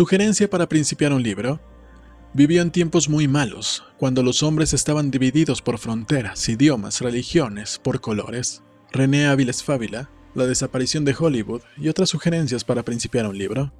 Sugerencia para principiar un libro. Vivió en tiempos muy malos, cuando los hombres estaban divididos por fronteras, idiomas, religiones, por colores. René Áviles Fábila, La desaparición de Hollywood y otras sugerencias para principiar un libro.